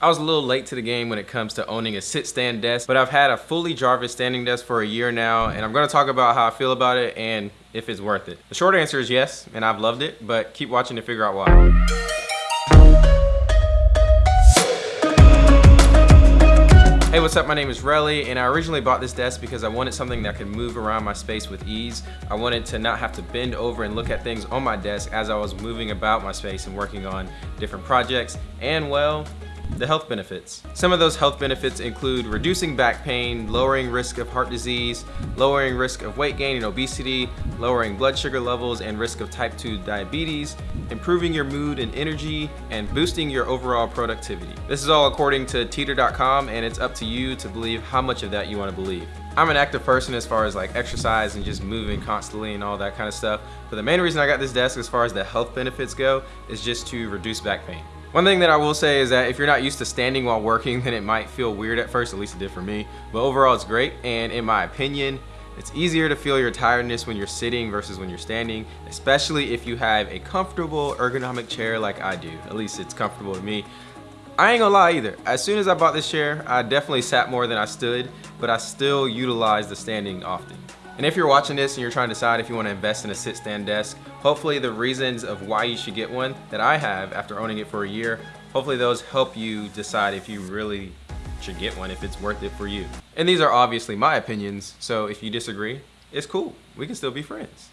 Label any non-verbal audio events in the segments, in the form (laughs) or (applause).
I was a little late to the game when it comes to owning a sit-stand desk, but I've had a fully Jarvis standing desk for a year now, and I'm gonna talk about how I feel about it and if it's worth it. The short answer is yes, and I've loved it, but keep watching to figure out why. Hey, what's up? My name is Relly, and I originally bought this desk because I wanted something that could move around my space with ease. I wanted to not have to bend over and look at things on my desk as I was moving about my space and working on different projects. And well, the health benefits. Some of those health benefits include reducing back pain, lowering risk of heart disease, lowering risk of weight gain and obesity, lowering blood sugar levels and risk of type 2 diabetes, improving your mood and energy, and boosting your overall productivity. This is all according to teeter.com and it's up to you to believe how much of that you want to believe. I'm an active person as far as like exercise and just moving constantly and all that kind of stuff. But the main reason I got this desk as far as the health benefits go is just to reduce back pain. One thing that I will say is that if you're not used to standing while working, (laughs) then it might feel weird at first, at least it did for me. But overall, it's great. And in my opinion, it's easier to feel your tiredness when you're sitting versus when you're standing, especially if you have a comfortable ergonomic chair like I do. At least it's comfortable to me. I ain't gonna lie either. As soon as I bought this chair, I definitely sat more than I stood, but I still utilize the standing often. And if you're watching this and you're trying to decide if you want to invest in a sit-stand desk, hopefully the reasons of why you should get one that I have after owning it for a year, hopefully those help you decide if you really should get one, if it's worth it for you. And these are obviously my opinions, so if you disagree, it's cool. We can still be friends.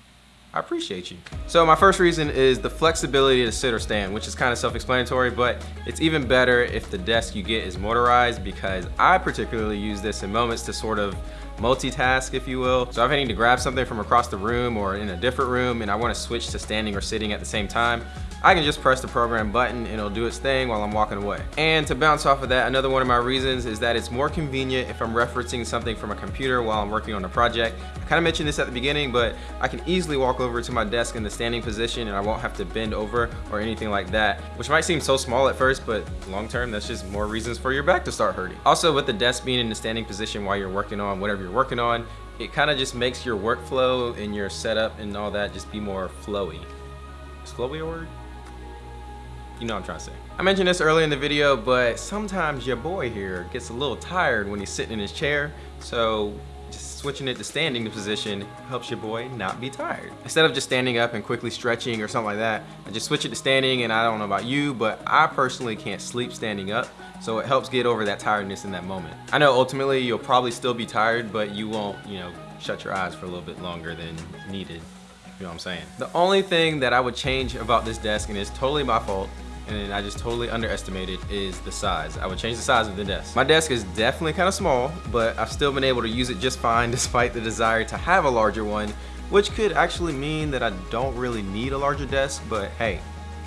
I appreciate you. So my first reason is the flexibility to sit or stand, which is kind of self-explanatory, but it's even better if the desk you get is motorized because I particularly use this in moments to sort of multitask, if you will. So if I need to grab something from across the room or in a different room and I wanna switch to standing or sitting at the same time, I can just press the program button and it'll do its thing while I'm walking away. And to bounce off of that, another one of my reasons is that it's more convenient if I'm referencing something from a computer while I'm working on a project. I kind of mentioned this at the beginning, but I can easily walk over to my desk in the standing position and I won't have to bend over or anything like that, which might seem so small at first, but long term, that's just more reasons for your back to start hurting. Also, with the desk being in the standing position while you're working on whatever you're working on, it kind of just makes your workflow and your setup and all that just be more flowy. Is flowy a word? You know what I'm trying to say. I mentioned this earlier in the video, but sometimes your boy here gets a little tired when he's sitting in his chair. So just switching it to standing position helps your boy not be tired. Instead of just standing up and quickly stretching or something like that, I just switch it to standing and I don't know about you, but I personally can't sleep standing up. So it helps get over that tiredness in that moment. I know ultimately you'll probably still be tired, but you won't, you know, shut your eyes for a little bit longer than needed. You know what I'm saying? The only thing that I would change about this desk, and it's totally my fault, and I just totally underestimated is the size. I would change the size of the desk. My desk is definitely kind of small, but I've still been able to use it just fine (laughs) despite the desire to have a larger one, which could actually mean that I don't really need a larger desk, but hey,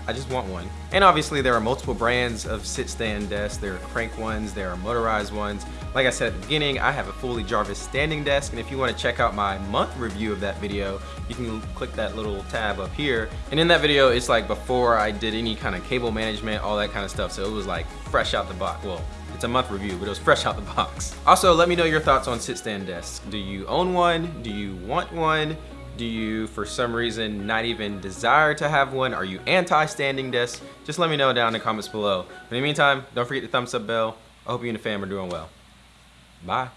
I just want one. And obviously there are multiple brands of sit-stand desks. There are crank ones, there are motorized ones. Like I said at the beginning, I have a fully Jarvis standing desk, and if you wanna check out my month review of that video, you can click that little tab up here. And in that video, it's like before I did any kind of cable management, all that kind of stuff. So it was like fresh out the box. Well, it's a month review, but it was fresh out the box. Also, let me know your thoughts on sit-stand desks. Do you own one? Do you want one? Do you, for some reason, not even desire to have one? Are you anti-standing desk? Just let me know down in the comments below. In the meantime, don't forget the thumbs up bell. I hope you and the fam are doing well. Bye.